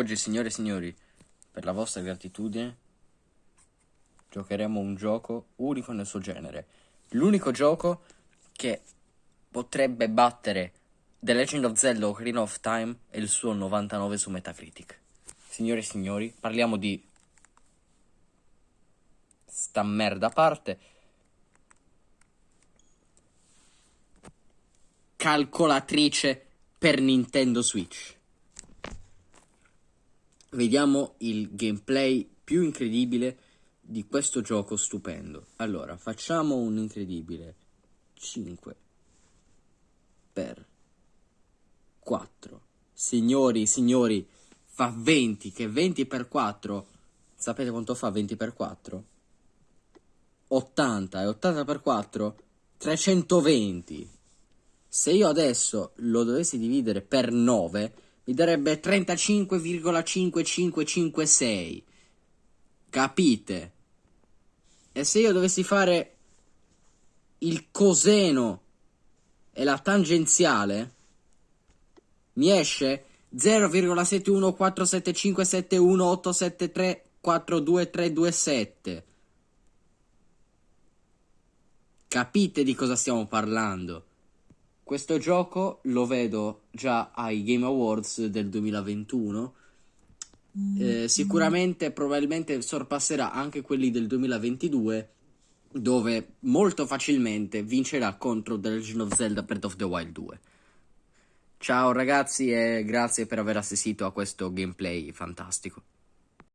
Oggi, signore e signori, per la vostra gratitudine, giocheremo un gioco unico nel suo genere. L'unico gioco che potrebbe battere The Legend of Zelda Ocarina of Time e il suo 99 su Metacritic. Signore e signori, parliamo di sta merda a parte. Calcolatrice per Nintendo Switch. Vediamo il gameplay più incredibile di questo gioco stupendo. Allora, facciamo un incredibile 5 per 4. Signori, signori, fa 20, che 20 per 4. Sapete quanto fa 20 per 4? 80 e 80 per 4 320. Se io adesso lo dovessi dividere per 9 mi darebbe 35,5556. Capite? E se io dovessi fare il coseno e la tangenziale, mi esce 0,714757187342327. Capite di cosa stiamo parlando? Questo gioco lo vedo già ai Game Awards del 2021. Eh, sicuramente, probabilmente sorpasserà anche quelli del 2022, dove molto facilmente vincerà contro The Legend of Zelda Breath of the Wild 2. Ciao ragazzi e grazie per aver assistito a questo gameplay fantastico.